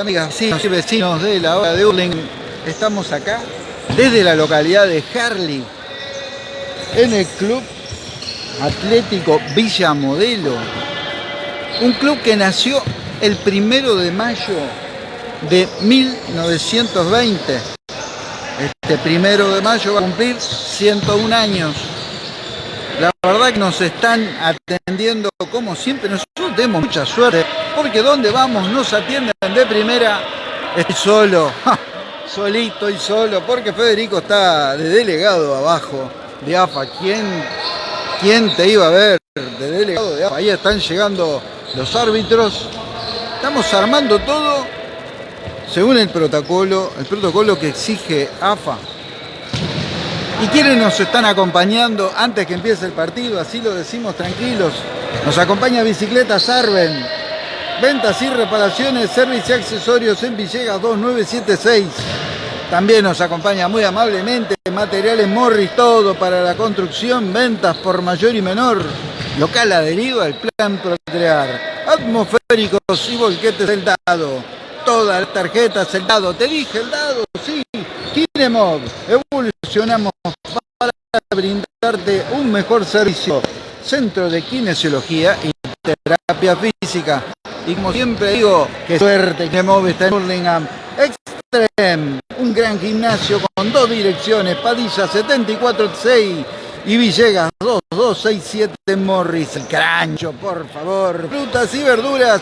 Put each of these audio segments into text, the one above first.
amigas, vecinos y vecinos de la hora de Urling. Estamos acá desde la localidad de Harley, en el Club Atlético Villa Modelo. Un club que nació el primero de mayo de 1920. Este primero de mayo va a cumplir 101 años. La verdad que nos están atendiendo como siempre. Nosotros tenemos mucha suerte porque donde vamos nos atienden de primera. Estoy solo, solito y solo, porque Federico está de delegado abajo de AFA. ¿Quién, quién te iba a ver de delegado de AFA? Ahí están llegando los árbitros. Estamos armando todo según el protocolo, el protocolo que exige AFA. ¿Y quiénes nos están acompañando antes que empiece el partido? Así lo decimos tranquilos. Nos acompaña Bicicleta Sarven. Ventas y reparaciones, servicio y accesorios en Villegas 2976. También nos acompaña muy amablemente Materiales Morris, todo para la construcción, ventas por mayor y menor. Local adherido al plan Procrear. Atmosféricos y volquetes del dado. Todas las tarjetas, el dado. Te dije el dado, sí. Kinemov. Evolucionamos para brindarte un mejor servicio. Centro de Kinesiología y Terapia Física. Y como siempre digo, que suerte que Move está en Hurlingham. Extreme, un gran gimnasio con dos direcciones, Padilla 746 y Villegas 2267 en Morris. El crancho, por favor. Frutas y verduras,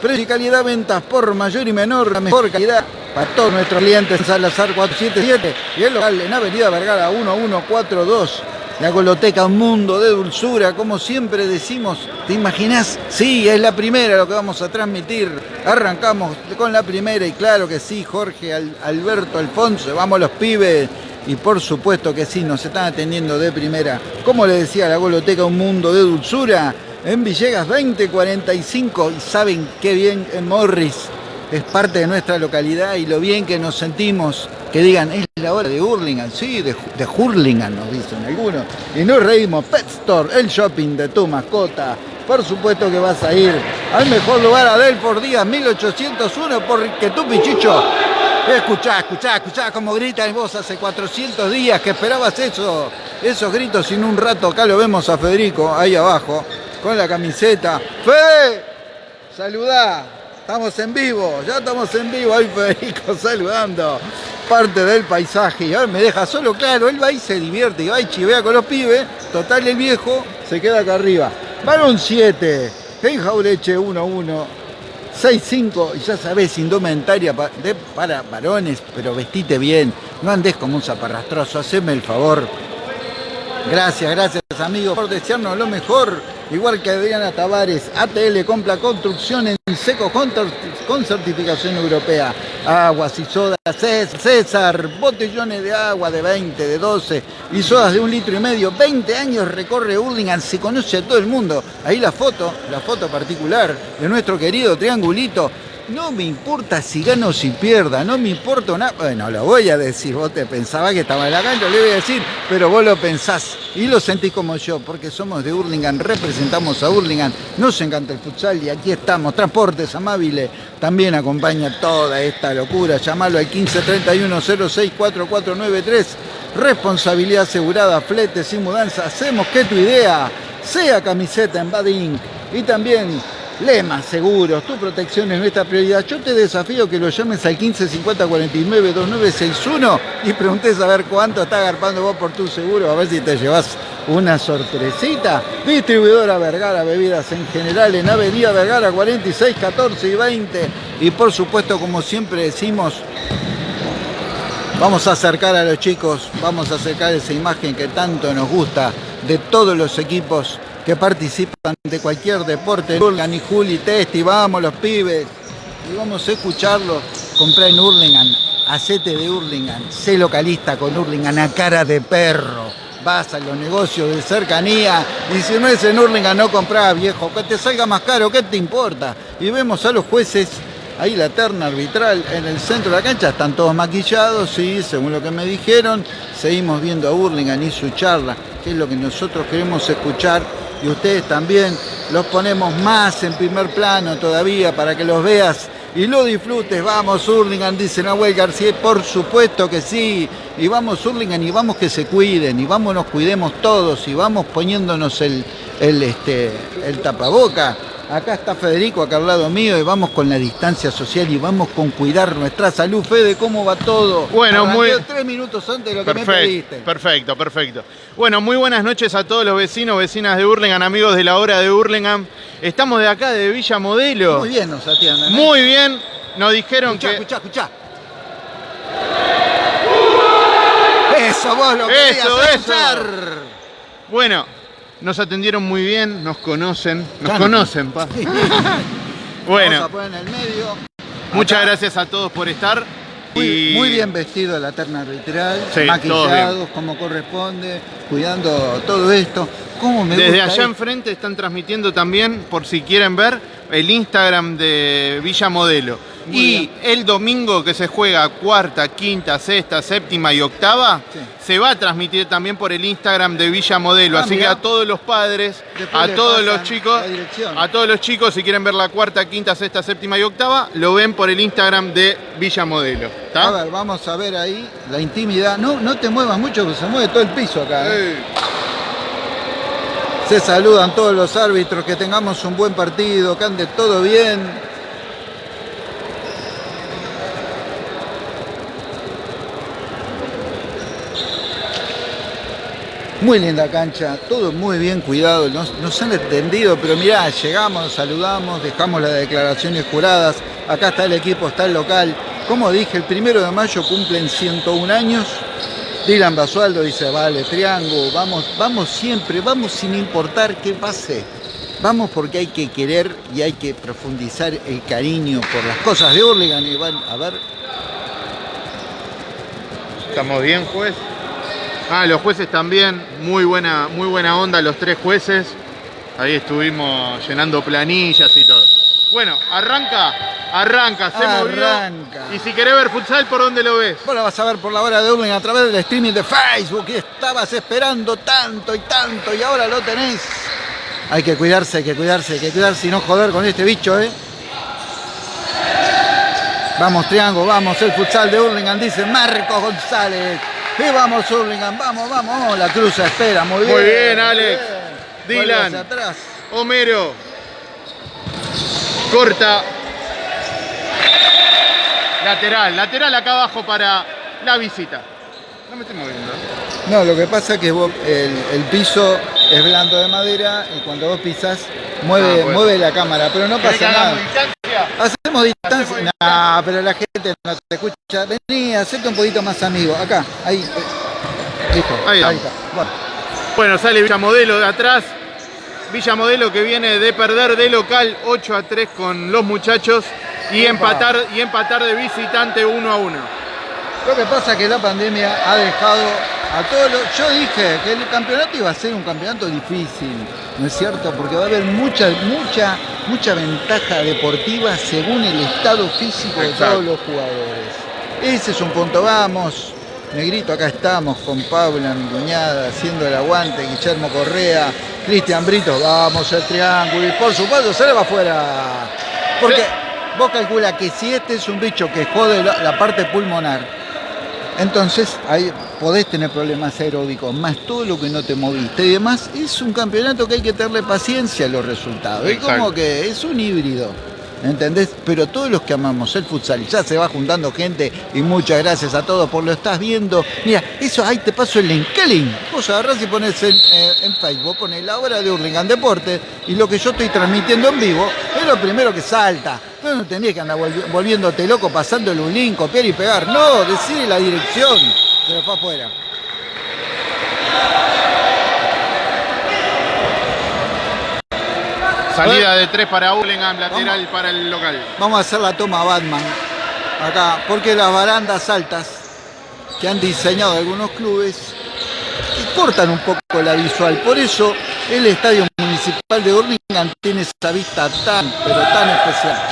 precio y calidad, ventas por mayor y menor, la mejor calidad para todos nuestros clientes en Salazar 477 y el local en Avenida Vergara 1142. La Goloteca, un mundo de dulzura, como siempre decimos. ¿Te imaginas? Sí, es la primera lo que vamos a transmitir. Arrancamos con la primera y claro que sí, Jorge, Alberto, Alfonso, vamos los pibes. Y por supuesto que sí, nos están atendiendo de primera. Como le decía, la Goloteca, un mundo de dulzura. En Villegas 2045 y saben qué bien en Morris es parte de nuestra localidad y lo bien que nos sentimos que digan, es la hora de Hurlingham, sí, de, de Hurlingham nos dicen algunos, y nos reímos, Pet Store, el shopping de tu mascota, por supuesto que vas a ir al mejor lugar a por Díaz 1801, porque tu pichicho, escuchá, escuchá, escuchá como gritan vos hace 400 días que esperabas eso, esos gritos. En un rato acá lo vemos a Federico, ahí abajo, con la camiseta, ¡Fede! Saludá, estamos en vivo, ya estamos en vivo, ahí Federico saludando parte del paisaje y me deja solo, claro, él va y se divierte y va y chivea con los pibes, total el viejo se queda acá arriba. Varón 7, Jaureche 1-1, 6-5 y ya sabés, indumentaria para varones, pero vestite bien, no andes como un zaparrastroso, haceme el favor. Gracias, gracias amigos por desearnos lo mejor igual que Adriana Tavares, ATL Compra Construcción en seco con, certificación europea. Aguas y sodas César, botellones de agua de 20, de 12 y sodas de un litro y medio. 20 años recorre Hurlingham, se conoce a todo el mundo. Ahí la foto, la foto particular de nuestro querido triangulito no me importa si gano o si pierda, no me importa nada. Bueno, lo voy a decir, vos te pensabas que estaba en la cancha, le voy a decir, pero vos lo pensás y lo sentís como yo, porque somos de Hurlingham, representamos a Hurlingham, nos encanta el futsal y aquí estamos. Transportes Amabile también acompaña toda esta locura. Llamalo al 1531 064493. Responsabilidad asegurada, fletes y mudanza. Hacemos que tu idea sea camiseta en Bad Y también Lema Seguros, tu protección es nuestra prioridad. Yo te desafío que lo llames al 15 50 49 2961 y preguntes a ver cuánto está agarpando vos por tu seguro, a ver si te llevas una sorpresita. Distribuidora Vergara, bebidas en general en Avenida Vergara 46, 14 y 20. Y por supuesto, como siempre decimos, vamos a acercar a los chicos, vamos a acercar esa imagen que tanto nos gusta de todos los equipos que participan de cualquier deporte. Hurlingham y Juli Testi, vamos los pibes. Y vamos a escucharlos. Comprá en Hurlingham, acete de Hurlingham, sé localista con Hurlingham a cara de perro. Vas a los negocios de cercanía y si no es en Hurlingham no comprás, viejo. Que te salga más caro, ¿qué te importa? Y vemos a los jueces ahí la terna arbitral en el centro de la cancha, están todos maquillados, sí, según lo que me dijeron, seguimos viendo a Hurlingham y su charla, que es lo que nosotros queremos escuchar y ustedes también los ponemos más en primer plano todavía para que los veas y lo disfrutes. Vamos, Hurlingham, dice Nahuel García, por supuesto que sí. Y vamos, Hurlingham, y vamos que se cuiden, y vamos, nos cuidemos todos, y vamos poniéndonos el, el, este, el tapaboca. Acá está Federico, acá al lado mío, y vamos con la distancia social y vamos con cuidar nuestra salud. Fede, ¿cómo va todo? Bueno, muy... tres minutos antes de lo que me pediste. Perfecto, perfecto. Bueno, muy buenas noches a todos los vecinos, vecinas de Hurlingham, amigos de la hora de Hurlingham. Estamos de acá, de Villa Modelo. Muy bien nos atienden. ¿eh? Muy bien. Nos dijeron escuchá, que... Escuchá, escuchá. Eso, vos lo Eso, eso. Bueno, nos atendieron muy bien, nos conocen, nos conocen, pa. bueno. Vamos a poner en el medio. Muchas Acá. gracias a todos por estar. Muy, muy bien vestido la terna arbitral, Sí, maquillados como corresponde, cuidando todo esto. ¿Cómo me Desde gusta allá enfrente están transmitiendo también, por si quieren ver, el Instagram de Villa Modelo. Muy y bien. el domingo que se juega cuarta, quinta, sexta, séptima y octava, Sí. se va a transmitir también por el Instagram de Villa Modelo. Ah, Así mirá. que a todos los padres, Después a todos los chicos, a todos los chicos, si quieren ver la cuarta, quinta, sexta, séptima y octava, lo ven por el Instagram de Villa Modelo. ¿tá? A ver, vamos a ver ahí la intimidad. No, no te muevas mucho, porque se mueve todo el piso acá. ¿eh? Eh, Se saludan todos los árbitros, que tengamos un buen partido, que ande todo bien. Muy linda cancha, todo muy bien cuidado, nos, nos han entendido, pero mirá, llegamos, saludamos, dejamos las declaraciones juradas, acá está el equipo, está el local. Como dije, el primero de mayo cumplen 101 años. Dylan Basualdo dice, vale, triángulo, vamos, vamos siempre, vamos sin importar qué pase. Vamos porque hay que querer y hay que profundizar el cariño por las cosas de Hurlingham. Y van a ver, ¿Estamos bien, juez? Ah, los jueces también, muy buena, muy buena onda los tres jueces. Ahí estuvimos llenando planillas y todo. Bueno, arranca, arranca, se movió. Arranca. Y si querés ver futsal, ¿por dónde lo ves? vos la vas a ver por la hora de Hurlingham a través del streaming de Facebook. Y estabas esperando tanto y tanto y ahora lo tenés. Hay que cuidarse, hay que cuidarse, hay que cuidarse y no joder con este bicho, ¿eh? Vamos, Triángulo, vamos, el futsal de Hurlingham, dice Marcos González. Y vamos, Hurlingham, vamos, vamos. La cruz espera, muy bien. Muy bien, Alex. Bien. Dylan. Atrás. Homero. Corta. Lateral, lateral acá abajo para la visita. No me estoy moviendo. No, lo que pasa es que vos- el, el piso es blando de madera y cuando vos pisás mueve, Ah, bueno. mueve la cámara, pero no ¿Querés que pasa nada. hagamos distancia? Hacemos distancia. Hacemos No, pero la gente no te escucha. Vení, hacete un poquito más amigo. Acá, ahí. eh, Listo. Ahí Ahí, está. Bueno, Bueno, sale Villa Modelo de atrás. Villa Modelo que viene de perder de local 8 a 3 con los muchachos y empatar, y empatar de visitante 1 a 1. lo que pasa es que la pandemia ha dejado a todos los. Yo dije que el campeonato iba a ser un campeonato difícil, ¿no es cierto? Porque va a haber mucha, mucha, mucha ventaja deportiva según el estado físico de todos los jugadores. Ese es un punto, vamos. Negrito, acá estamos con Paula, mi cuñada, haciendo el aguante, Guillermo Correa, Cristian Brito, vamos el triángulo y por supuesto se le va afuera. Porque Sí. Vos calcula que si este es un bicho que jode la, parte pulmonar, entonces ahí podés tener problemas aeróbicos, más todo lo que no te moviste y demás. Es un campeonato que hay que tenerle paciencia a los resultados. Es como que es un híbrido. ¿Entendés? Pero todos los que amamos el futsal, ya se va juntando gente y muchas gracias a todos por lo estás viendo. Mira, eso ahí te paso el link. ¿Qué link? Vos agarrás y pones en, eh, en Facebook, pones la hora de Hurlingham Deporte y lo que yo estoy transmitiendo en vivo es lo primero que salta. No, no tenés que andar volvi- volviéndote loco pasándole un link, copiar y pegar. No, decide la dirección. Se lo fue afuera. Salida de tres para Hurlingham, lateral para el local. Vamos a hacer la toma Batman acá, porque las barandas altas que han diseñado algunos clubes cortan un poco la visual. Por eso el Estadio Municipal de Hurlingham tiene esa vista tan, pero tan especial.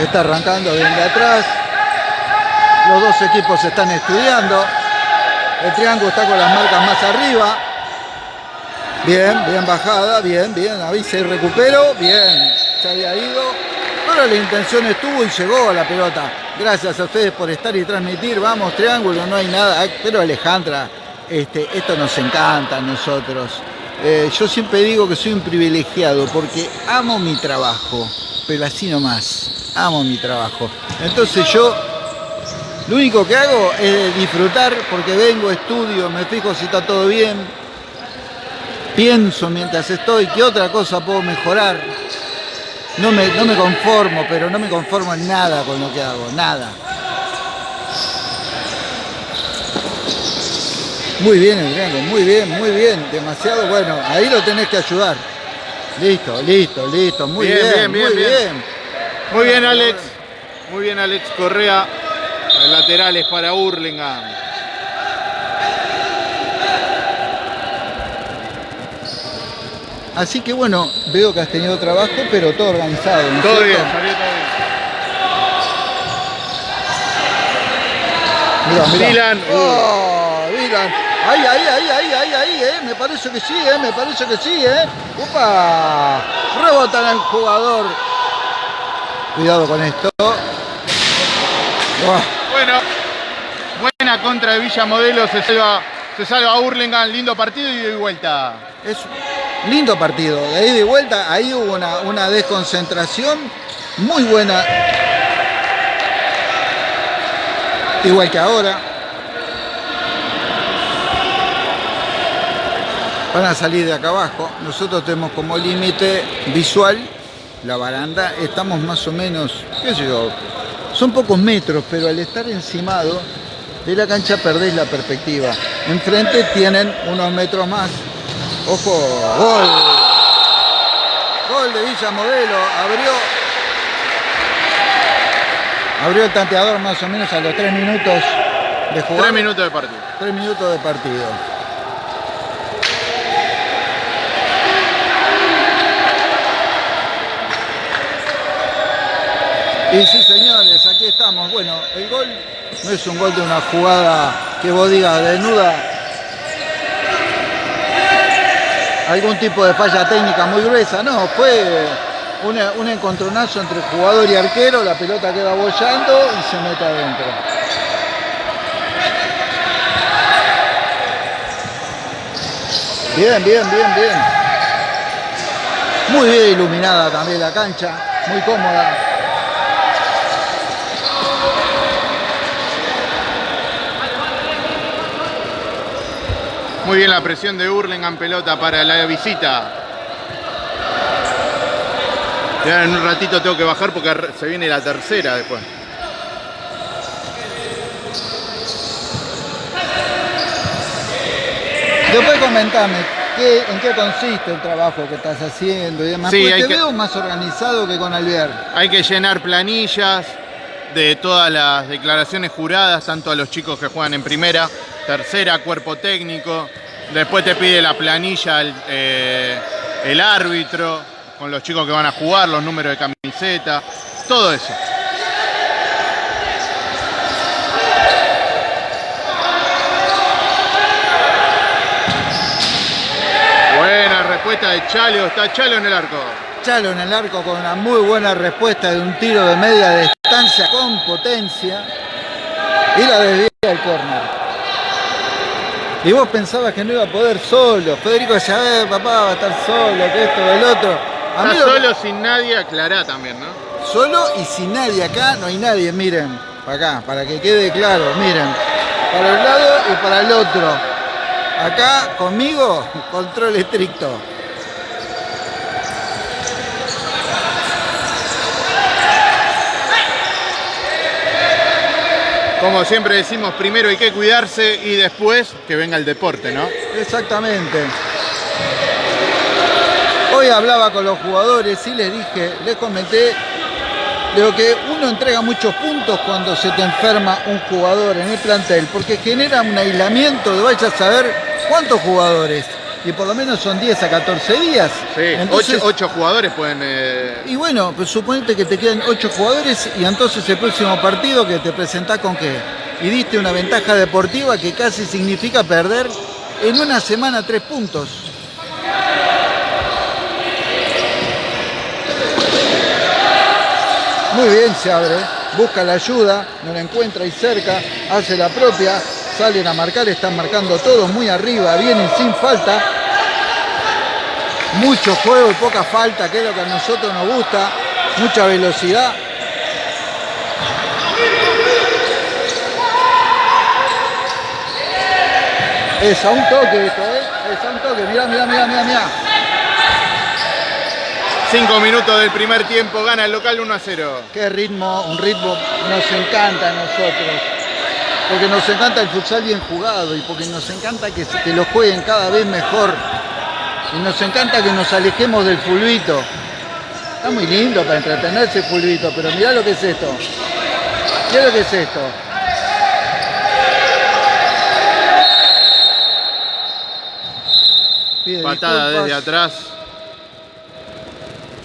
Está arrancando bien de atrás. Los dos equipos están estudiando. El triángulo está con las marcas más arriba. Bien, bien bajada, bien, bien. Ahí se recuperó, bien. Se había ido. Pero la intención estuvo y llegó a la pelota. Gracias a ustedes por estar y transmitir. Vamos, triángulo, no hay nada. Pero Alejandra, este, esto nos encanta a nosotros. Eh, yo siempre digo que soy un privilegiado porque amo mi trabajo, pero así nomás amo mi trabajo. Entonces yo lo único que hago es disfrutar porque vengo, estudio, me fijo si está todo bien, pienso mientras estoy qué otra cosa puedo mejorar. No me, no me conformo, pero no me conformo en nada con lo que hago, nada. Muy bien, Adriano, muy bien, muy bien, demasiado bueno. Ahí lo tenés que ayudar. Listo, listo, listo, muy bien, muy bien. Muy bien, Alex. Muy bien, Alex Correa. laterales para Hurlingham. Así que bueno, veo que has tenido trabajo, pero todo organizado. todo bien, salió todo bien. Mira, Dylan. Oh, Dylan. Ahí, ahí, ahí, ahí, ahí, ahí, eh. Me parece que sí, eh. Me parece que sí, eh. Upa. Rebota el jugador Cuidado con esto. Bueno, buena contra de Villa Modelo, se salva, se salva Hurlingham, lindo partido y de vuelta. Es lindo partido, de ahí de vuelta, ahí hubo una, una desconcentración muy buena. Igual que ahora. Van a salir de acá abajo. Nosotros tenemos como límite visual la baranda, estamos más o menos, qué sé yo, son pocos metros, pero al estar encimado de la cancha perdéis la perspectiva. Enfrente tienen unos metros más. Ojo, gol. Gol de Villa Modelo, abrió abrió el tanteador más o menos a los tres minutos de jugar. Tres minutos de partido. Tres minutos de partido. Y sí, señores, aquí estamos. Bueno, el gol no es un gol de una jugada que vos digas desnuda. Algún tipo de falla técnica muy gruesa. No, fue un encontronazo entre jugador y arquero. La pelota queda bollando y se mete adentro. Bien, bien, bien, bien. Muy bien iluminada también la cancha, muy cómoda. Muy bien la presión de Hurlingham pelota para la visita. Ya en un ratito tengo que bajar porque se viene la tercera después. Después comentame en qué consiste el trabajo que estás haciendo y demás. Sí, te veo más organizado que con Alvier. Hay que llenar planillas de todas las declaraciones juradas, tanto a los chicos que juegan en primera, tercera, cuerpo técnico, Después te pide la planilla el, eh, el árbitro, con los chicos que van a jugar, los números de camiseta, todo eso. Buena respuesta de Chalo, está Chalo en el arco. Chalo en el arco con una muy buena respuesta de un tiro de media distancia con potencia y la desvía el córner. Y vos pensabas que no iba a poder solo. Federico decía, a ver, papá, va a estar solo, que esto, el otro. A solo, sin nadie, aclará también, ¿no? Solo y sin nadie. Acá no hay nadie, miren. Para acá, para que quede claro, miren. Para un lado y para el otro. Acá, conmigo, control estricto. Como siempre decimos, primero hay que cuidarse y después que venga el deporte, ¿no? Exactamente. Hoy hablaba con los jugadores y les dije, les comenté de que uno entrega muchos puntos cuando se te enferma un jugador en el plantel, porque genera un aislamiento de vaya a saber cuántos jugadores. Y por lo menos son 10 a 14 días. Sí, Entonces, 8, jugadores pueden... eh, Y bueno, pues suponete que te quedan 8 jugadores y entonces el próximo partido que te presentás con qué. Y diste una ventaja deportiva que casi significa perder en una semana 3 puntos. Muy bien se abre, busca la ayuda, no la encuentra ahí cerca, hace la propia, salen a marcar, están marcando todos muy arriba, vienen sin falta. Mucho juego y poca falta, que es lo que a nosotros nos gusta, mucha velocidad. Es a un toque esto, ¿eh? Es a un toque, mirá, mirá, mirá, mirá, mirá. 5 minutos del primer tiempo, gana el local 1 a 0. Qué ritmo, un ritmo nos encanta a nosotros. Porque nos encanta el futsal bien jugado y porque nos encanta que, lo jueguen cada vez mejor. Y nos encanta que nos alejemos del fulbito. Está muy lindo para entretenerse el fulbito, pero mirá lo que es esto. Mirá lo que es esto. Pide Patada disculpas. desde atrás.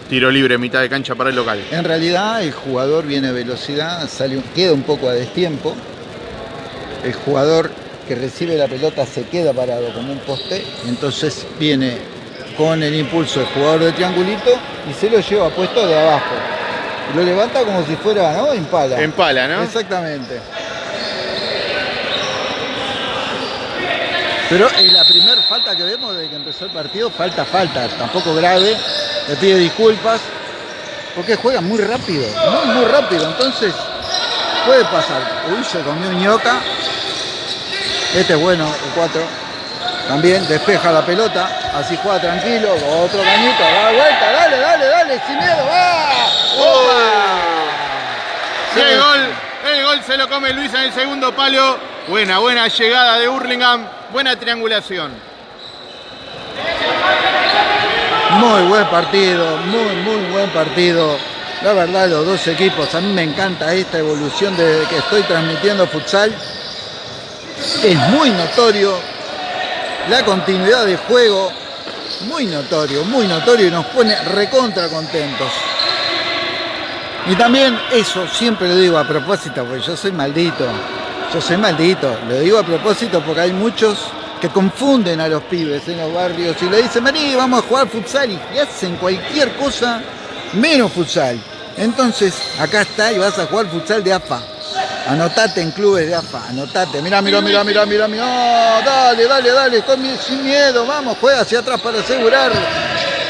Tiro libre, mitad de cancha para el local. En realidad el jugador viene a velocidad, sale, queda un poco a destiempo. El jugador que recibe la pelota se queda parado como un poste, entonces viene con el impulso el jugador de triangulito y se lo lleva puesto de abajo. Lo levanta como si fuera, ¿no? Impala. Empala, ¿no? Exactamente. Pero es la primera falta que vemos desde que empezó el partido, falta, falta, tampoco grave, le pide disculpas, porque juega muy rápido, muy, muy rápido, entonces puede pasar. Uy, se comió un ñoca, este es bueno, el 4, también despeja la pelota, así juega tranquilo, otro cañito, da vuelta, dale, dale, dale, sin miedo, va. El gol, el gol se lo come Luis en el segundo palo. Buena, buena llegada de Hurlingham. Buena triangulación. Muy buen partido, muy, muy buen partido. La verdad, los dos equipos, a mí me encanta esta evolución desde que estoy transmitiendo futsal. Es muy notorio la continuidad de juego, muy notorio, muy notorio y nos pone recontra contentos. Y también eso, siempre lo digo a propósito, porque yo soy maldito, yo soy maldito, lo digo a propósito porque hay muchos que confunden a los pibes en los barrios y le dicen, vení, vamos a jugar futsal y y hacen cualquier cosa menos futsal. Entonces, acá está y vas a jugar futsal de AFA. Anotate en clubes de AFA, anotate. Mirá, mirá, mirá, mirá, mirá, mirá. Oh, dale, dale, dale, con sin miedo, vamos, juega hacia atrás para asegurar.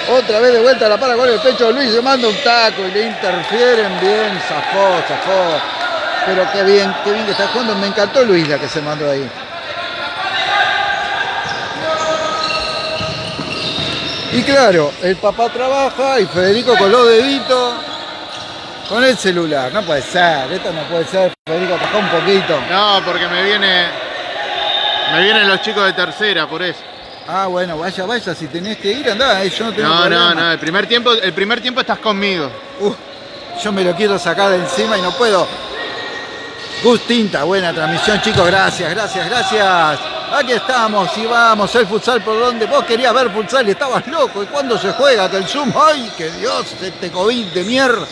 Otra vez de vuelta la para con el pecho, Luis se manda un taco y le interfieren bien, zafó, zafó. Pero qué bien, qué bien que está jugando. Me encantó Luis la que se mandó ahí. Y claro, el papá trabaja y Federico con los deditos con el celular. No puede ser, esto no puede ser. Federico, bajá un poquito. No, porque me viene. Me vienen los chicos de tercera, por eso. Ah, bueno, vaya, vaya, si tenés que ir, andá, eh, yo no tengo No, problema. no, no. El primer tiempo, el primer tiempo estás conmigo. Uh, yo me lo quiero sacar de encima y no puedo. Gus Tinta, buena transmisión, chicos, gracias, gracias, gracias. Aquí estamos y vamos, el futsal por donde vos querías ver futsal y estabas loco. ¿Y cuándo se juega? Que el Zoom, ¡ay, que Dios, este COVID de mierda!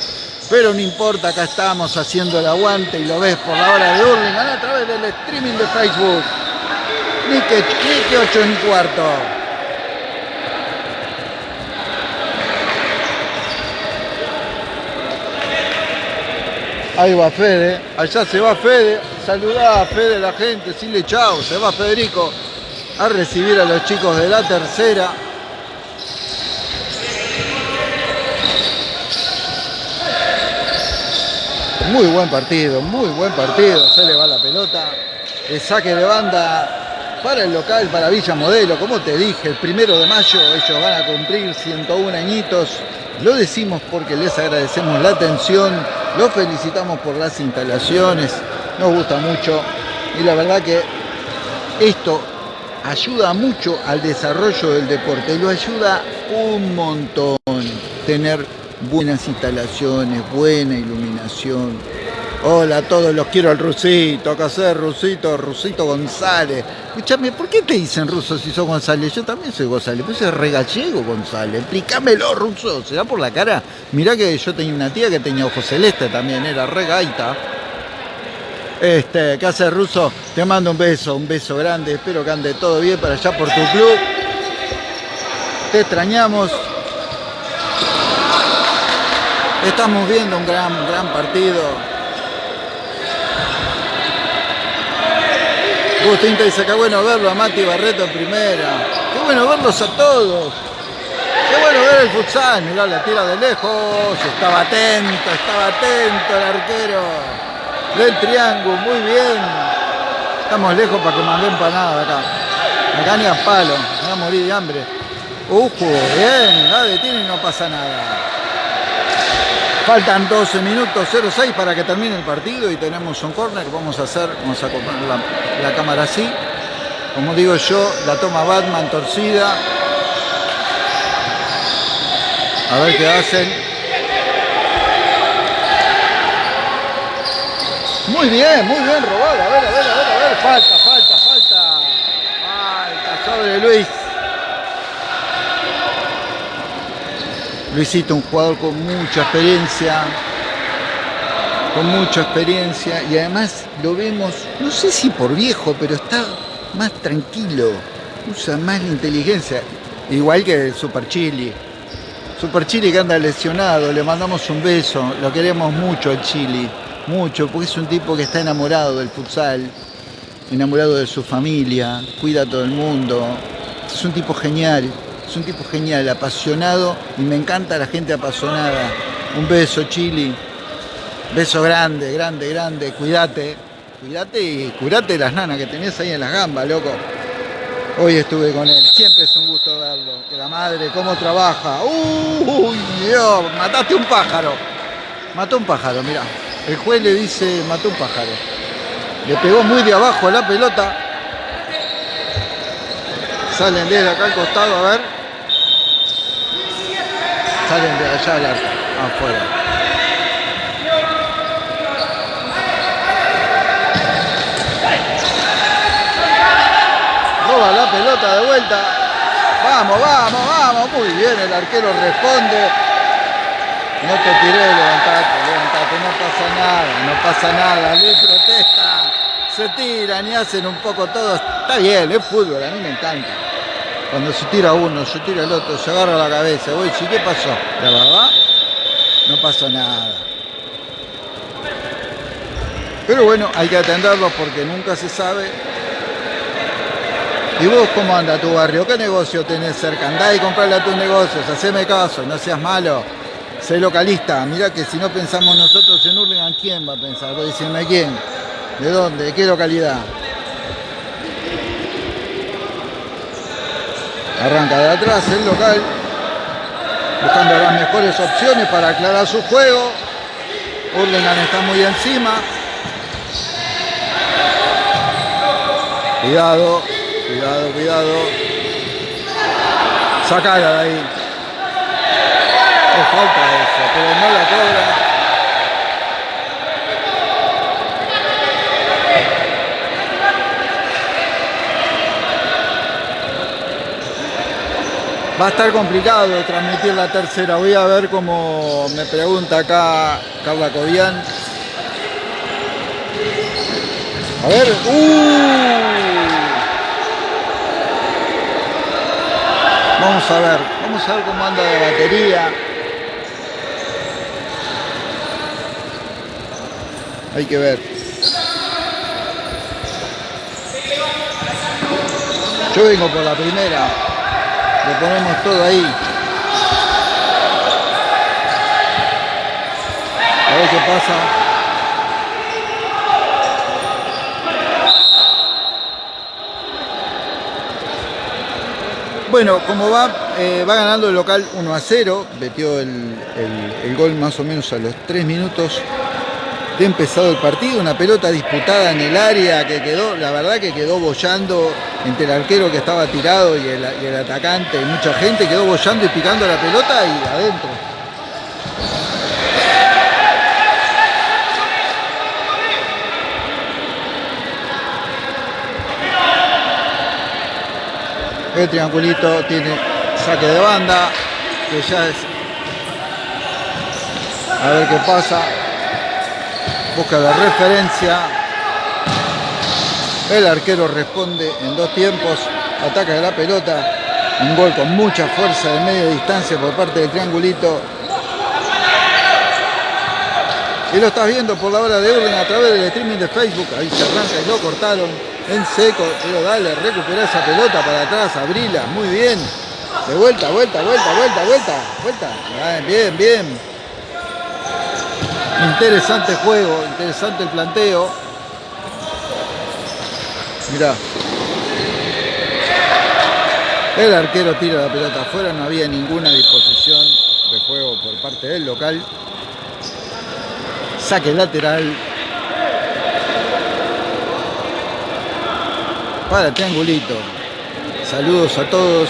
Pero no importa, acá estamos haciendo el aguante y lo ves por la hora de Hurlingham a través del streaming de Facebook. Nique, Nique 8 en cuarto. Ahí va Fede, allá se va Fede, saludá a Fede la gente, decirle chao, se va Federico a recibir a los chicos de la tercera. Muy buen partido, muy buen partido, se le va la pelota, el saque de banda para el local, para Villa Modelo, como te dije, el primero de mayo ellos van a cumplir 101 añitos, lo decimos porque les agradecemos la atención, los felicitamos por las instalaciones, nos gusta mucho y la verdad que esto ayuda mucho al desarrollo del deporte, lo ayuda un montón tener buenas instalaciones, buena iluminación. Hola a todos, los quiero al Rusito, acá ser Rusito, Rusito González. Escúchame, ¿por qué te dicen ruso si sos González? Yo también soy González, pues es regallego González. Explícamelo, ruso, ¿se da por la cara? Mirá que yo tenía una tía que tenía ojos celeste también, era regaita. Este, ¿qué hace ruso? Te mando un beso, un beso grande, espero que ande todo bien para allá por tu club. Te extrañamos. Estamos viendo un gran, gran partido. Agustín te dice, qué bueno verlo a Mati Barreto en primera. Qué bueno verlos a todos. Qué bueno ver el futsal. Mirá, la tira de lejos. Estaba atento, estaba atento el arquero del triángulo. Muy bien. Estamos lejos para que manden empanada acá. Acá ni a palo. Me voy a morir de hambre. Ujo, bien. La detiene y no pasa nada. Faltan 12 minutos 06 para que termine el partido y tenemos un corner. Vamos a hacer, vamos a comprar la, la cámara así. Como digo yo, la toma Batman torcida. A ver qué hacen. Muy bien, muy bien robada. A ver, a ver, a ver, a ver. Falta, falta, falta. Falta sobre Luis. Luisito, un jugador con mucha experiencia, con mucha experiencia y además lo vemos, no sé si por viejo, pero está más tranquilo, usa más la inteligencia, igual que el Super Chili. Super Chili que anda lesionado, le mandamos un beso, lo queremos mucho al Chili, mucho, porque es un tipo que está enamorado del futsal, enamorado de su familia, cuida a todo el mundo, es un tipo genial. Es un tipo genial, apasionado y me encanta la gente apasionada. Un beso, Chili. Beso grande, grande, grande. Cuídate. Cuídate y curate las nanas que tenés ahí en las gambas, loco. Hoy estuve con él. Siempre es un gusto verlo. Que la madre, cómo trabaja. Uy, Dios, mataste un pájaro. Mató un pájaro, mira. El juez le dice, mató un pájaro. Le pegó muy de abajo a la pelota. Salen desde acá al costado, a ver. Salen de allá al arco, afuera. Roba la pelota de vuelta. Vamos, vamos, vamos. Muy bien, el arquero responde. No te tiré, levantate, levantate, no pasa nada, no pasa nada, le protesta, se tiran y hacen un poco todo. Está bien, es fútbol, a mí me encanta. Cuando se tira uno, se tira el otro, se agarra la cabeza. Voy, ¿sí qué pasó? La verdad, no pasó nada. Pero bueno, hay que atenderlos porque nunca se sabe. ¿Y vos cómo anda tu barrio? ¿Qué negocio tenés cerca? Andá y comprarle a tus negocios, haceme caso, no seas malo. Sé localista, mirá que si no pensamos nosotros en Hurlingham, ¿quién va a pensar? Vos decime quién, de dónde, de qué localidad. Arranca de atrás el local, buscando las mejores opciones para aclarar su juego. Hurlingham está muy encima. Cuidado, cuidado, cuidado. Sacala de ahí. No falta eso, pero no la cobra. Va a estar complicado transmitir la tercera. Voy a ver cómo me pregunta acá Carla Cobian. A ver. ¡Uh! Vamos a ver. Vamos a ver cómo anda de batería. Hay que ver. Yo vengo por la primera. Le ponemos todo ahí. A ver qué pasa. Bueno, como va, eh, va ganando el local 1 a 0. Metió el, el, gol más o menos a los 3 minutos de empezado el partido, una pelota disputada en el área que quedó, la verdad que quedó bollando entre el arquero que estaba tirado y el, atacante, y mucha gente quedó bollando y picando la pelota y adentro. El triangulito tiene saque de banda, que ya es... A ver qué pasa. Busca la referencia. El arquero responde en dos tiempos. Ataca de la pelota. Un gol con mucha fuerza de media distancia por parte del triangulito. Y lo estás viendo por la hora de orden a través del streaming de Facebook. Ahí se arranca y lo cortaron en seco. Pero dale, recupera esa pelota para atrás, abrila. Muy bien. De vuelta, vuelta, vuelta, vuelta, vuelta, vuelta. Bien, bien. Interesante juego, interesante el planteo. Mirá. El arquero tira la pelota afuera, no había ninguna disposición de juego por parte del local. Saque lateral. Para triangulito. Saludos a todos.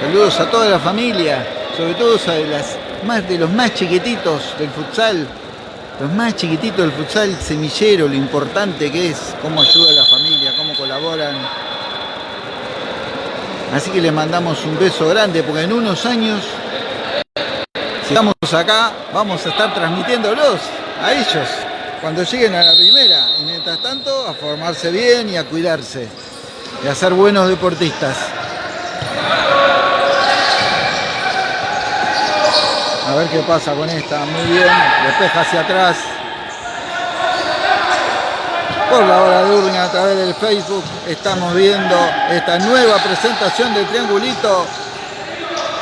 Saludos a toda la familia. Sobre todo a las más de los más chiquititos del futsal. Los más chiquititos del futsal semillero, lo importante que es, cómo ayuda a la familia, cómo colaboran. Así que les mandamos un beso grande porque en unos años, si estamos acá, vamos a estar transmitiéndolos a ellos cuando lleguen a la primera. Y mientras tanto, a formarse bien y a cuidarse y a ser buenos deportistas. A ver qué pasa con esta. Muy bien. Despeja hacia atrás. Por la hora de Urna a través del Facebook estamos viendo esta nueva presentación del triangulito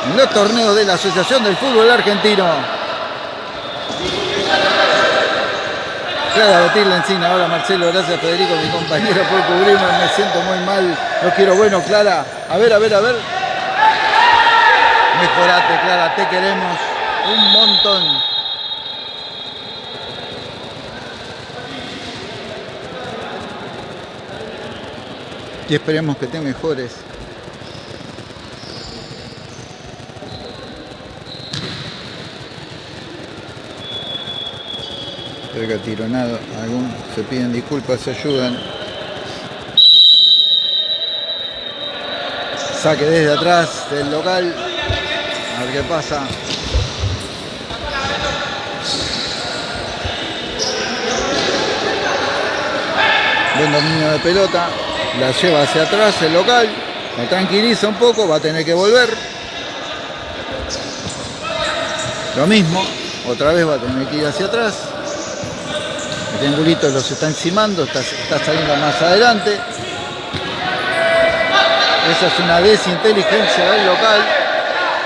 en los torneos de la Asociación del Fútbol Argentino. Clara Betirla Encina, hola Marcelo, gracias Federico, mi compañero por cubrirme, me siento muy mal, no quiero bueno, Clara, a ver, a ver, a ver. Mejorate, Clara, te queremos un montón. Y esperemos que te mejores. Creo que atironado, algún se piden disculpas, se ayudan. Saque desde atrás del local. A ver qué pasa. Buen dominio de pelota. La lleva hacia atrás el local. Me tranquiliza un poco. Va a tener que volver. Lo mismo. Otra vez va a tener que ir hacia atrás. El triangulito los está encimando. Está, está saliendo más adelante. Esa es una desinteligencia del local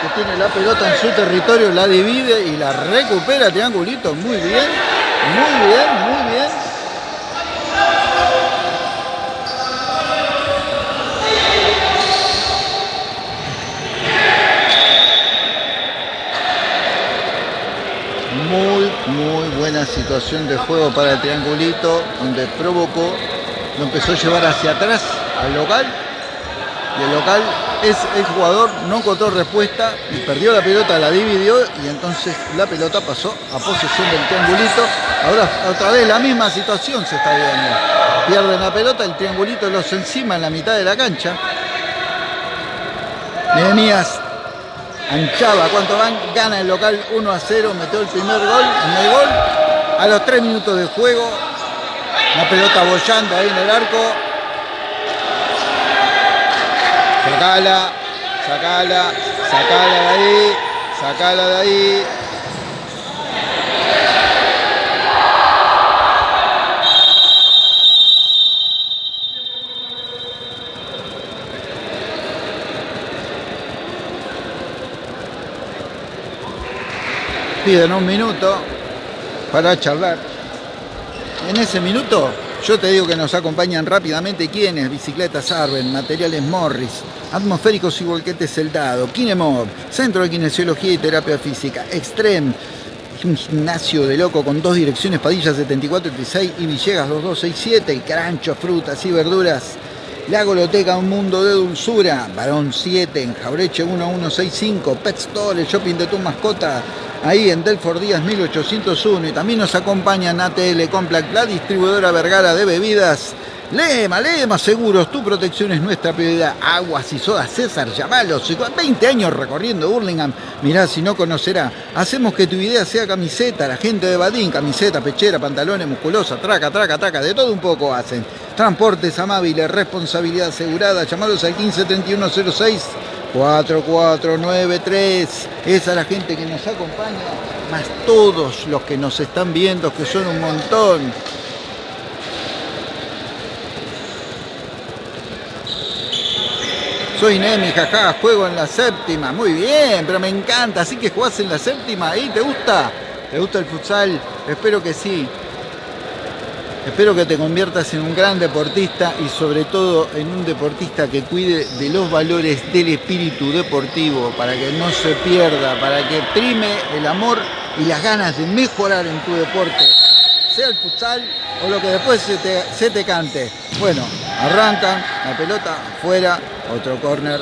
que tiene la pelota en su territorio, la divide y la recupera Triangulito. Muy bien, muy bien, muy muy buena de juego para el Triangulito, donde provocó, lo empezó a llevar hacia atrás al local y el local es el jugador no encontró respuesta y perdió la pelota, la dividió y entonces la pelota pasó a posesión del triangulito. Ahora otra vez la misma situación se está viendo. Pierden la pelota, el triangulito los encima en la mitad de la cancha. Nehemías anchaba, ¿cuánto van? Gana el local 1 a 0, metió el primer gol en el gol. A los 3 minutos de juego, la pelota bollando ahí en el arco, Sacala, sacala, sacala de ahí, sacala de ahí. Piden un minuto para charlar. En ese minuto yo te digo que nos acompañan rápidamente quienes, bicicletas Arben, materiales Morris, atmosféricos y volquetes Celdado, Kinemob, Centro de Kinesiología y Terapia Física, Extreme, un gimnasio de loco con dos direcciones, Padilla 7436 y Villegas 2267, el Carancho, frutas y verduras. La Goloteca, un mundo de dulzura. Barón 7 en Jaureche 1165. Pet Store, el shopping de tu mascota. Ahí en Delford Díaz 1801. Y también nos acompañan ATL Complex, la distribuidora Vergara de bebidas. Lema, Lema Seguros, tu protección es nuestra prioridad. Aguas y sodas, César, llamalos. 20 años recorriendo Burlingame. Mirá, si no conocerá. Hacemos que tu idea sea camiseta. La gente de Badín, camiseta, pechera, pantalones, musculosa, traca, traca, traca. De todo un poco hacen. Transportes amables, responsabilidad asegurada. Llamalos al 153106 4493. Esa es la gente que nos acompaña. Más todos los que nos están viendo, que son un montón. Soy Nemi, jaja, juego en la séptima. Muy bien, pero me encanta. Así que jugás en la séptima. ¿Y te gusta? ¿Te gusta el futsal? Espero que sí. Espero que te conviertas en un gran deportista y sobre todo en un deportista que cuide de los valores del espíritu deportivo para que no se pierda, para que prime el amor y las ganas de mejorar en tu deporte, sea el futsal o lo que después se te, cante. Bueno, arrancan, la pelota afuera, otro corner.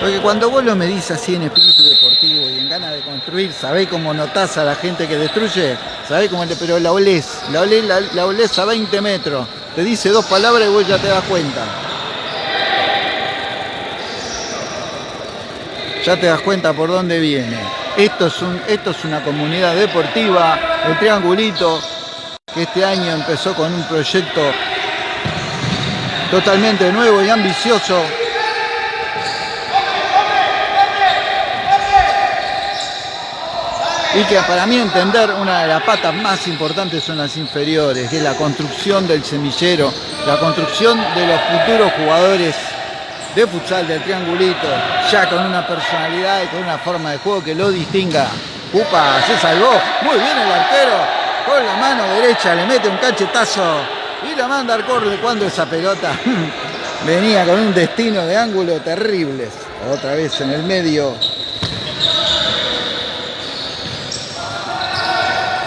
Porque cuando vos lo medís así en espíritu deportivo y en ganas de construir, sabés cómo notás a la gente que destruye, sabés cómo, pero la olés, la olés, la, la a 20 metros. Te dice dos palabras y vos ya te das cuenta. Ya te das cuenta por dónde viene. Esto es, un, esto es una comunidad deportiva, el Triangulito, que este año empezó con un proyecto totalmente nuevo y ambicioso. Y que para mí entender una de las patas más importantes son las inferiores, que es la construcción del semillero, la construcción de los futuros jugadores de futsal del triangulito, ya con una personalidad y con una forma de juego que lo distinga. Upa, se salvó, muy bien el arquero, con la mano derecha le mete un cachetazo y la manda al corre cuando esa pelota venía con un destino de ángulo terribles. Otra vez en el medio.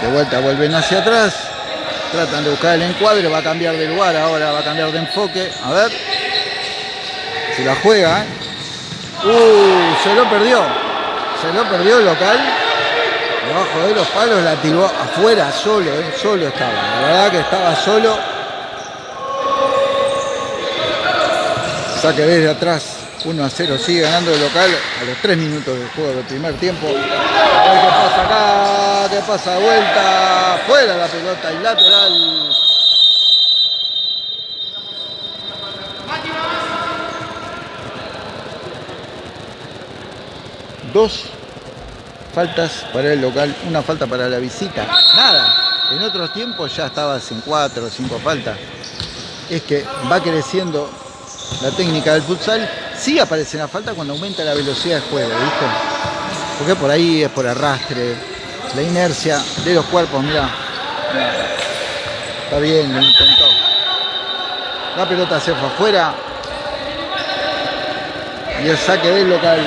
De vuelta vuelven hacia atrás. Tratan de buscar el encuadre, va a cambiar de lugar ahora, va a cambiar de enfoque. A ver. Se la juega. ¿eh? Uh, se lo perdió. Se lo perdió el local. Debajo de los palos la tiró afuera solo, ¿eh? solo estaba. La verdad que estaba solo. Saque desde atrás. 1 a 0 sigue ganando el local a los 3 minutos del juego del primer tiempo. A qué pasa acá, qué pasa vuelta. Fuera la pelota y lateral. Dos faltas para el local, una falta para la visita. Nada. En otros tiempos ya estaba sin cuatro o cinco faltas. Es que va creciendo la técnica del futsal. Sí aparece la falta cuando aumenta la velocidad de juego, ¿viste? Porque por ahí es por arrastre, la inercia de los cuerpos, mirá. Está bien, lo intentó. La pelota se fue afuera. Y el saque del local.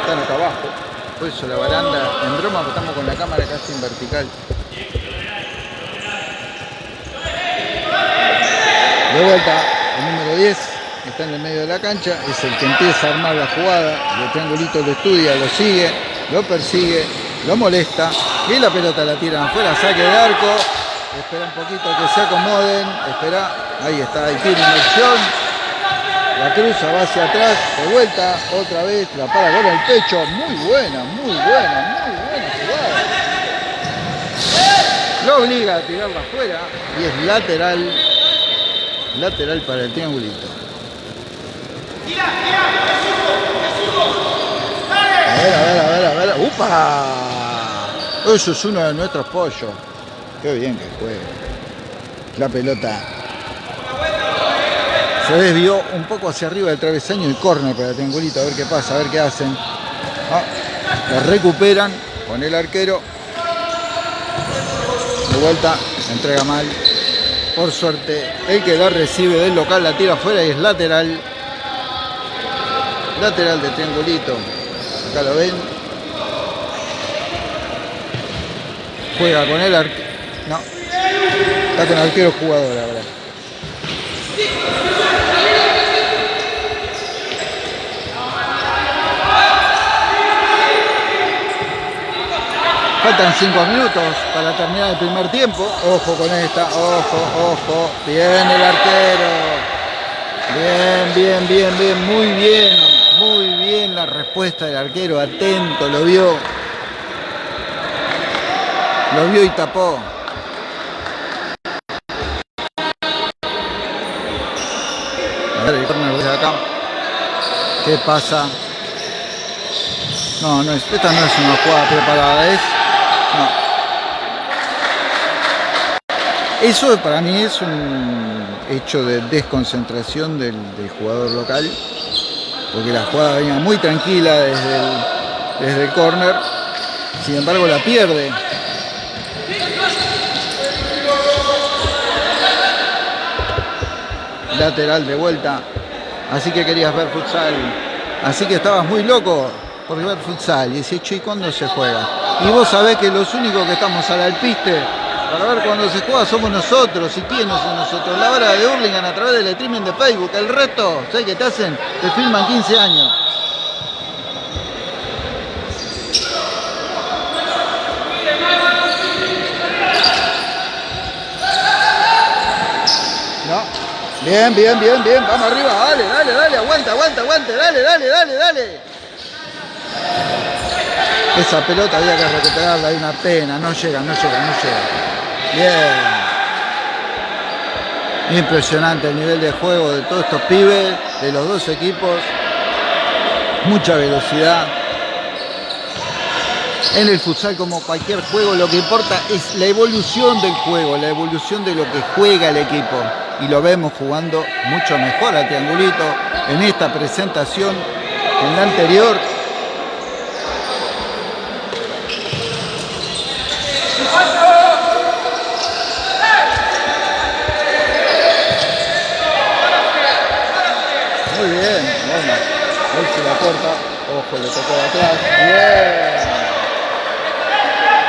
Están acá abajo. Por eso la baranda, en broma, estamos con la cámara casi en vertical. De vuelta, el número 10 está en el medio de la cancha, es el que empieza a armar la jugada, el triangulito lo estudia, lo sigue, lo persigue, lo molesta y la pelota la tiran afuera, saque de arco, espera un poquito que se acomoden, espera, ahí está, ahí tiene la cruza, va hacia atrás, de vuelta, otra vez, la para con el pecho, muy buena, muy buena, muy buena jugada. Lo obliga a tirarla afuera y es lateral lateral para el triangulito. A ver, a ver, a ver, a ver. ¡Upa! Eso es uno de nuestros pollos. Qué bien que juega. La pelota se desvió un poco hacia arriba del travesaño y córner para el triangulito. A ver qué pasa, a ver qué hacen. Ah, la recuperan con el arquero. De vuelta, entrega mal. Por suerte, el que la recibe del local la tira afuera y es lateral. Lateral de triangulito. Acá lo ven. Juega con el arquero. No. Está con arquero jugador ahora. Faltan 5 minutos para terminar el primer tiempo. Ojo con esta, ojo, ojo. Bien el arquero. Bien, bien, bien, bien, muy bien. Muy bien la respuesta del arquero. Atento, lo vio. Lo vio y tapó. A ver, el de. ¿Qué pasa? No, no es, esta no es una jugada preparada, es eso para mí es un hecho de desconcentración del, jugador local, porque la jugada venía muy tranquila desde el, desde el corner, sin embargo la pierde. Lateral de vuelta, así que querías ver futsal, así que estabas muy loco por ver futsal y decís, ¿y cuándo se juega? Y vos sabés que los únicos que estamos al alpiste para ver cuando se juega somos nosotros. ¿Y quiénes son nosotros? La hora de Hurlingham a través del streaming de Facebook. El resto, ¿sabes qué te hacen? Te filman 15 años. No. Bien, bien, bien, bien. Vamos arriba. Dale, dale, dale. Aguanta, aguanta, aguanta. Dale, dale, dale, dale. Esa pelota había que recuperarla, hay una pena, no llega, no llega, no llega. Bien. Impresionante el nivel de juego de todos estos pibes, de los dos equipos. Mucha velocidad. En el futsal, como cualquier juego, lo que importa es la evolución del juego, la evolución de lo que juega el equipo. Y lo vemos jugando mucho mejor al triangulito en esta presentación en la anterior Ojo, le tocó de atrás. Bien.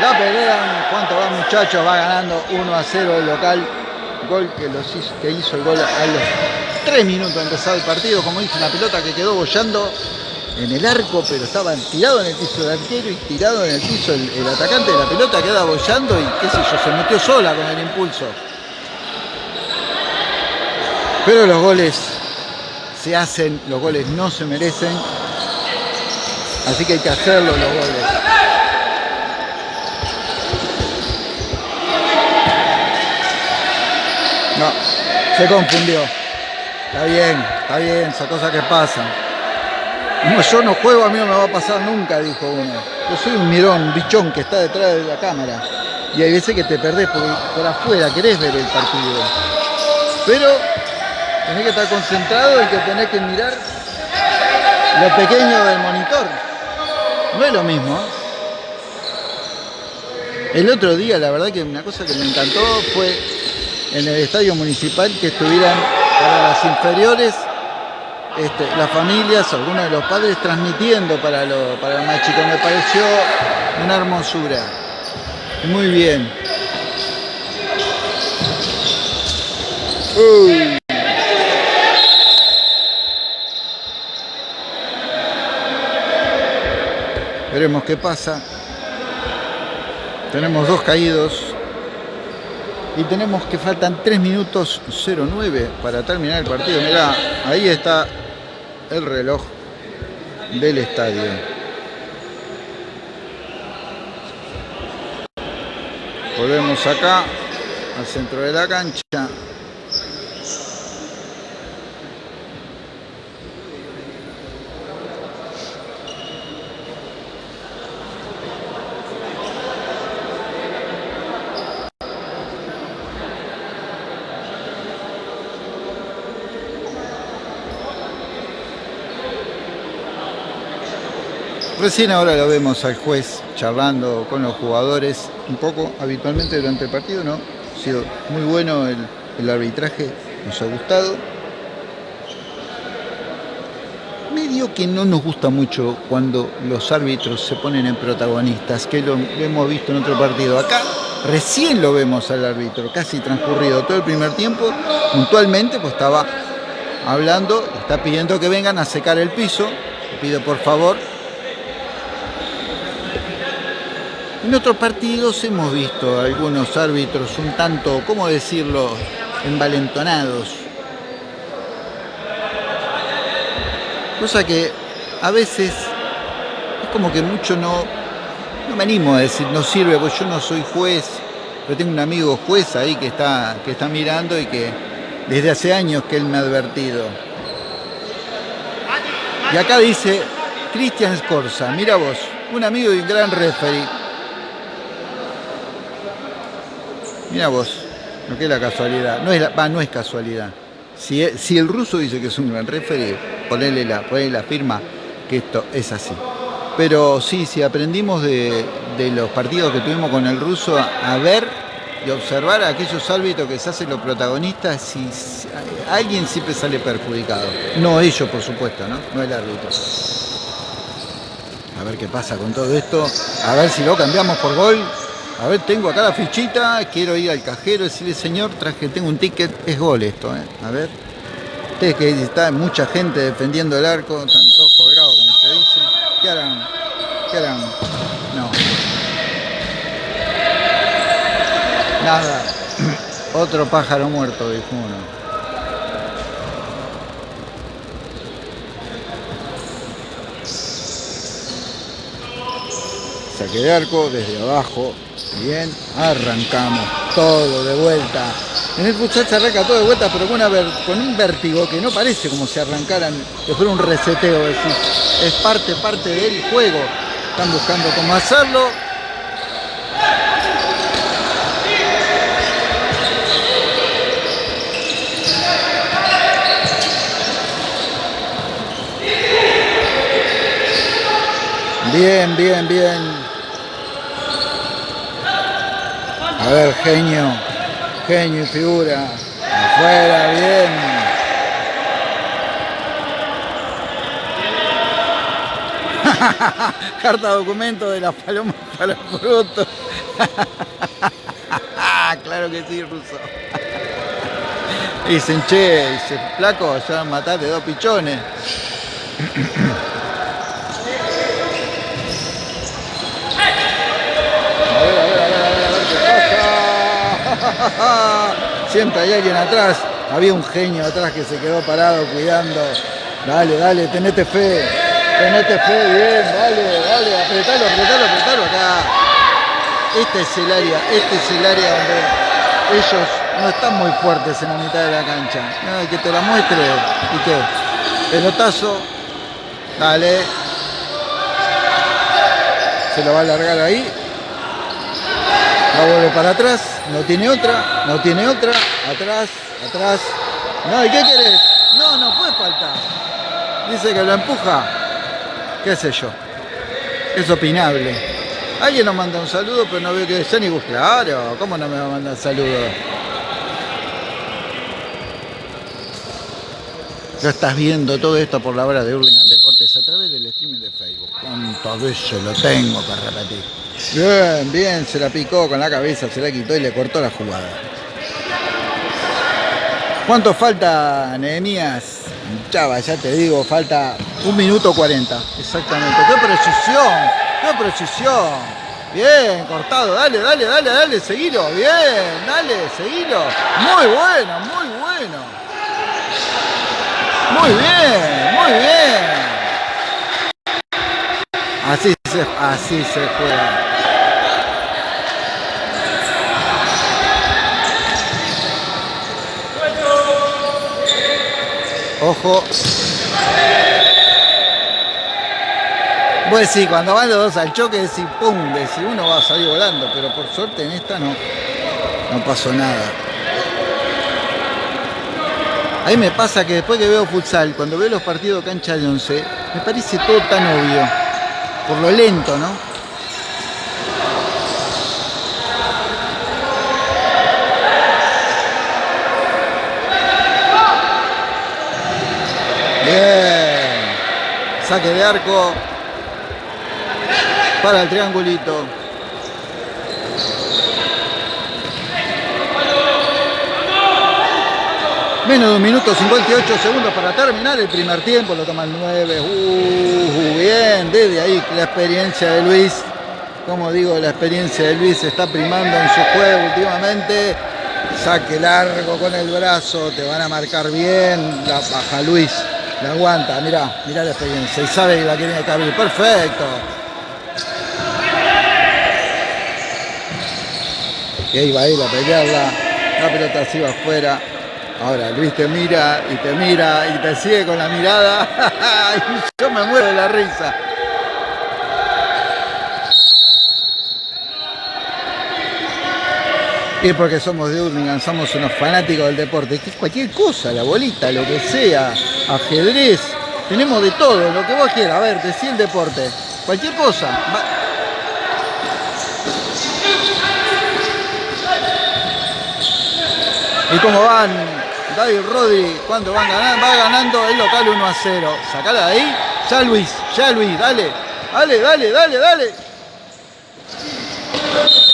La pelean. ¿Cuánto va muchachos? Va ganando 1 a 0 el local. Gol que, los hizo, que hizo el gol a los 3 minutos de empezar el partido. Como dice, una pelota que quedó bollando en el arco, pero estaba tirado en el piso del arquero y tirado en el piso el, el atacante de la pelota queda bollando y qué sé yo, se metió sola con el impulso. Pero los goles se hacen, los goles no se merecen Así que hay que hacerlo los goles. No, se confundió. Está bien, está bien, esa cosa que pasa. No, yo no juego, a mí no me va a pasar nunca, dijo uno. Yo soy un mirón, un bichón que está detrás de la cámara. Y hay veces que te perdés porque por afuera querés ver el partido. Pero tenés que estar concentrado y que tenés que mirar lo pequeño del monitor. No es lo mismo. El otro día, la verdad que una cosa que me encantó fue en el estadio municipal que estuvieran para las inferiores este, las familias, algunos de los padres transmitiendo para, lo, para el más chico. Me pareció una hermosura. Muy bien. Veremos qué pasa. Tenemos dos caídos. Y tenemos que faltan 3 minutos 09 para terminar el partido. Mirá, ahí está el reloj del estadio. Volvemos acá al centro de la cancha. Recién ahora lo vemos al juez charlando con los jugadores un poco habitualmente durante el partido, ¿no? Ha sido muy bueno el, arbitraje nos ha gustado. Medio que no nos gusta mucho cuando los árbitros se ponen en protagonistas, que lo hemos visto en otro partido. Acá recién lo vemos al árbitro, casi transcurrido todo el primer tiempo, puntualmente, pues estaba hablando, está pidiendo que vengan a secar el piso, pido por favor. En otros partidos hemos visto algunos árbitros un tanto, ¿cómo decirlo?, envalentonados. Cosa que a veces es como que mucho no, no me animo a decir, no sirve, porque yo no soy juez, pero tengo un amigo juez ahí que está, que está mirando y que desde hace años que él me ha advertido. Y acá dice Cristian Scorza, mira vos, un amigo y un gran referee. Mira vos, no que es la casualidad, no es, no es casualidad. Si, si, el ruso dice que es un gran referee, ponerle la, la firma que esto es así. Pero sí, si aprendimos de, los partidos que tuvimos con el ruso a, ver y observar a aquellos árbitros que se hacen los protagonistas, si, si, alguien siempre sale perjudicado. No ellos, por supuesto, ¿no? No el árbitro. A ver qué pasa con todo esto. A ver si lo cambiamos por gol. A ver, tengo acá la fichita, quiero ir al cajero, decirle, señor, traje, tengo un ticket, es gol esto, ¿eh? A ver. Ustedes que está mucha gente defendiendo el arco, están todos como se dice. ¿Qué harán? ¿Qué harán? No. Nada. Otro pájaro muerto, dijo uno. Saque de arco desde abajo. Bien, arrancamos todo de vuelta. En el futsal se arranca todo de vuelta, pero con, un vértigo que no parece como si arrancaran, que fuera un reseteo. Es parte, parte del juego. Están buscando cómo hacerlo. Bien, bien, bien. A ver, genio. Genio y figura. Afuera, bien. Carta documento de las palomas para frutos. claro que sí, ruso. Dicen, che, dice, flaco, ya mataste dos pichones. Siempre hay alguien atrás. Había un genio atrás que se quedó parado cuidando. Dale, dale, tenete fe. Tenete fe, bien, dale, dale, apretalo, apretalo, apretalo acá. Este es el área, este es el área donde ellos no están muy fuertes en la mitad de la cancha. Que te la muestre. ¿Y qué? Pelotazo. Dale. Se lo va a alargar ahí. La vuelve para atrás. No tiene otra, no tiene otra, atrás, atrás. No, ¿y qué querés? No, no puede faltar. Dice que lo empuja. ¿Qué sé yo? Es opinable. Alguien nos manda un saludo, pero no veo que sea ni Claro, ¿cómo no me va a mandar saludo? Ya estás viendo todo esto por la hora de Hurlingham Deportes a través del streaming de Facebook. ¿Cuántas veces lo tengo que repetir? Bien, bien, se la picó con la cabeza, se la quitó y le cortó la jugada. ¿Cuánto falta, Nehemías? Chava, ya te digo, falta un minuto 40. Exactamente. ¡Qué precisión! ¡Qué precisión! Bien, cortado. Dale, dale, dale, dale, seguilo. Bien, dale, seguilo. Muy bueno, muy bueno. Muy bien, muy bien. Así se, así se juega. Ojo. Pues sí, cuando van los dos al choque, decir pum, si uno va a salir volando, pero por suerte en esta no, no pasó nada. Ahí me pasa que después que veo futsal, cuando veo los partidos cancha de 11, me parece todo tan obvio, por lo lento, ¿no? Bien. Saque de arco para el triangulito. Menos de un minuto 58 segundos para terminar el primer tiempo, lo toma el 9. Uh, bien, desde ahí la experiencia de Luis, como digo, la experiencia de Luis está primando en su juego últimamente. Saque largo con el brazo, te van a marcar bien, la baja Luis, la aguanta, mirá, mirá la experiencia y sabe que la que abrir, perfecto. Y ahí va a ir a pelearla, la pelota se va afuera. Ahora Luis te mira y te mira y te sigue con la mirada. y yo me muero de la risa. Y es porque somos de Urlingan, somos unos fanáticos del deporte. Que cualquier cosa, la bolita, lo que sea, ajedrez. Tenemos de todo, lo que vos quieras. A ver, decí el deporte. Cualquier cosa. ¿Y cómo van? David Rodri, ¿cuánto van ganando? Va ganando el local 1 a 0. Sacala de ahí. Ya Luis, ya Luis, dale. Dale, dale, dale, dale.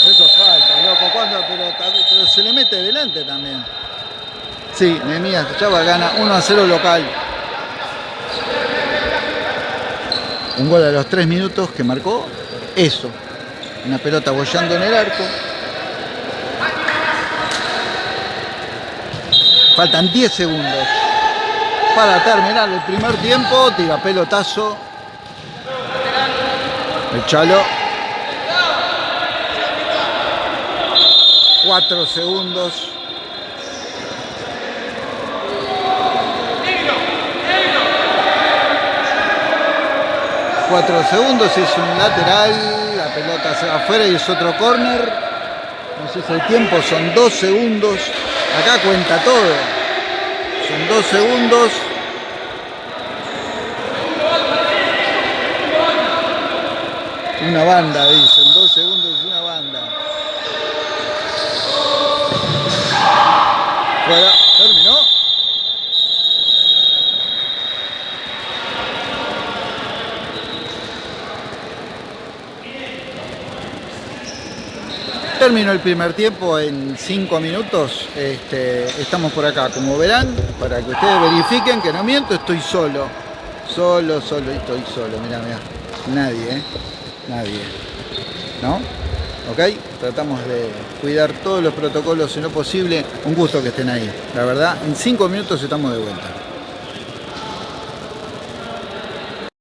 Eso falta, loco. ¿Cuándo? Pero, pero se le mete delante también. Sí, Nemías Chava gana 1 a 0 local. Un gol a los 3 minutos que marcó eso. Una pelota bollando en el arco. Faltan 10 segundos para terminar el primer tiempo. Tira pelotazo. Echalo. 4 segundos. Cuatro segundos, es un lateral, la pelota se va afuera y es otro corner. Entonces el tiempo son dos segundos. Acá cuenta todo. Son dos segundos. Una banda, dicen. Dos segundos es una banda. Fuera. Terminó. Terminó el primer tiempo en 5 minutos. Este, estamos por acá, como verán, para que ustedes verifiquen que no miento, estoy solo. Solo, solo, estoy solo. Mira, mira. Nadie, ¿eh? Nadie. ¿No? ¿Ok? Tratamos de cuidar todos los protocolos en lo posible. Un gusto que estén ahí. La verdad, en 5 minutos estamos de vuelta.